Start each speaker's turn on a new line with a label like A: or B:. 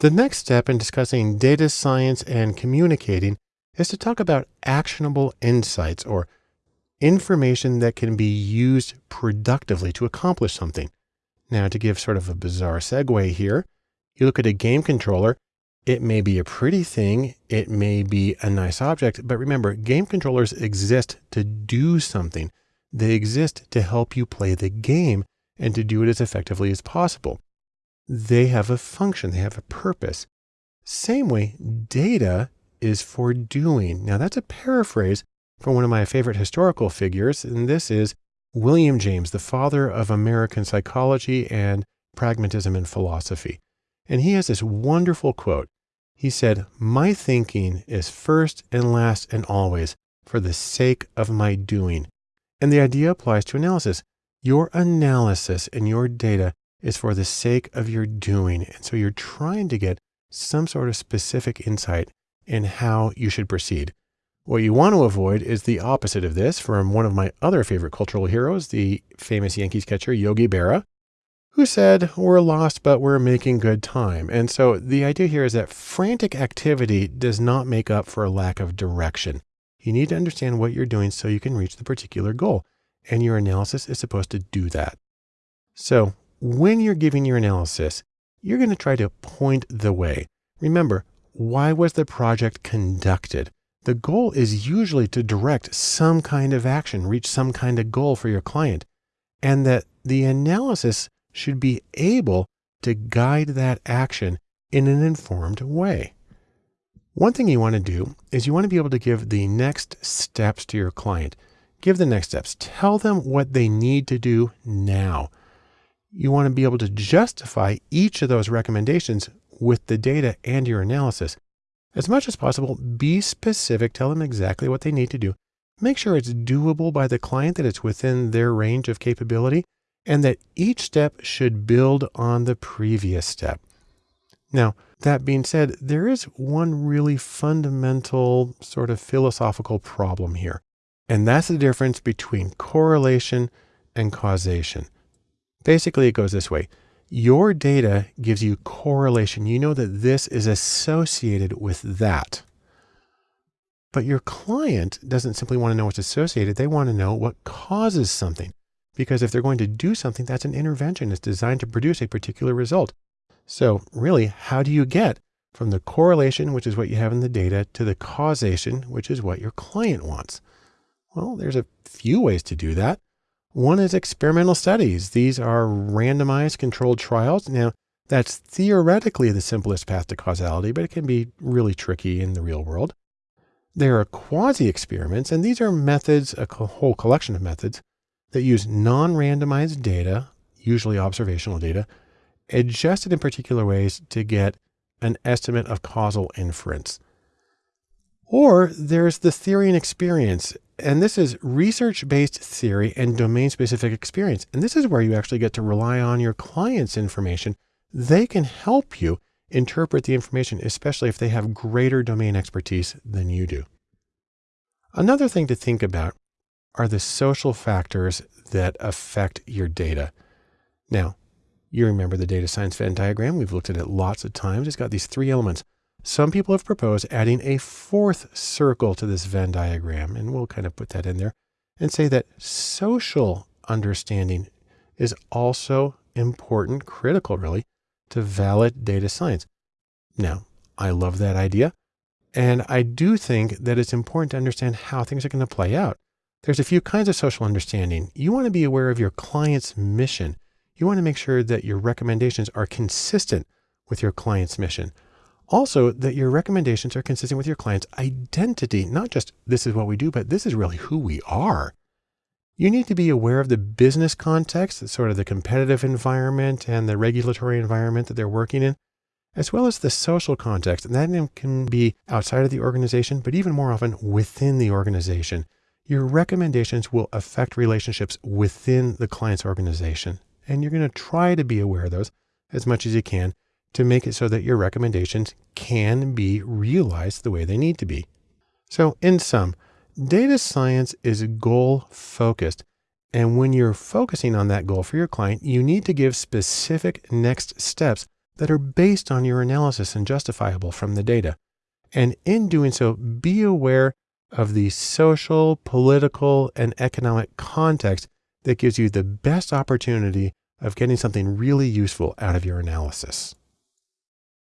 A: The next step in discussing data science and communicating is to talk about actionable insights or information that can be used productively to accomplish something. Now, to give sort of a bizarre segue here, you look at a game controller. It may be a pretty thing. It may be a nice object, but remember, game controllers exist to do something. They exist to help you play the game and to do it as effectively as possible. They have a function, they have a purpose. Same way, data is for doing. Now, that's a paraphrase from one of my favorite historical figures, and this is William James, the father of American psychology and pragmatism in philosophy. And he has this wonderful quote. He said, My thinking is first and last and always for the sake of my doing. And the idea applies to analysis. Your analysis and your data is for the sake of your doing. And so you're trying to get some sort of specific insight in how you should proceed. What you want to avoid is the opposite of this from one of my other favorite cultural heroes, the famous Yankees catcher Yogi Berra, who said, We're lost, but we're making good time. And so the idea here is that frantic activity does not make up for a lack of direction. You need to understand what you're doing so you can reach the particular goal. And your analysis is supposed to do that. So when you're giving your analysis, you're going to try to point the way. Remember, why was the project conducted? The goal is usually to direct some kind of action, reach some kind of goal for your client, and that the analysis should be able to guide that action in an informed way. One thing you want to do is you want to be able to give the next steps to your client. Give the next steps. Tell them what they need to do now. You want to be able to justify each of those recommendations with the data and your analysis. As much as possible, be specific. Tell them exactly what they need to do. Make sure it's doable by the client, that it's within their range of capability, and that each step should build on the previous step. Now, that being said, there is one really fundamental sort of philosophical problem here, and that's the difference between correlation and causation. Basically, it goes this way. Your data gives you correlation. You know that this is associated with that. But your client doesn't simply want to know what's associated. They want to know what causes something. Because if they're going to do something, that's an intervention. It's designed to produce a particular result. So really, how do you get from the correlation, which is what you have in the data, to the causation, which is what your client wants? Well, there's a few ways to do that. One is experimental studies. These are randomized controlled trials. Now, that's theoretically the simplest path to causality, but it can be really tricky in the real world. There are quasi experiments, and these are methods, a whole collection of methods that use non randomized data, usually observational data, adjusted in particular ways to get an estimate of causal inference. Or there's the theory and experience. And this is research based theory and domain specific experience. And this is where you actually get to rely on your client's information. They can help you interpret the information, especially if they have greater domain expertise than you do. Another thing to think about are the social factors that affect your data. Now, you remember the data science Venn diagram. We've looked at it lots of times. It's got these three elements. Some people have proposed adding a fourth circle to this Venn diagram, and we'll kind of put that in there and say that social understanding is also important, critical really, to valid data science. Now, I love that idea. And I do think that it's important to understand how things are going to play out. There's a few kinds of social understanding. You want to be aware of your client's mission. You want to make sure that your recommendations are consistent with your client's mission. Also, that your recommendations are consistent with your client's identity, not just this is what we do, but this is really who we are. You need to be aware of the business context, sort of the competitive environment and the regulatory environment that they're working in, as well as the social context. And that can be outside of the organization, but even more often within the organization. Your recommendations will affect relationships within the client's organization. And you're going to try to be aware of those as much as you can to make it so that your recommendations can be realized the way they need to be. So in sum, data science is goal focused. And when you're focusing on that goal for your client, you need to give specific next steps that are based on your analysis and justifiable from the data. And in doing so, be aware of the social, political, and economic context that gives you the best opportunity of getting something really useful out of your analysis.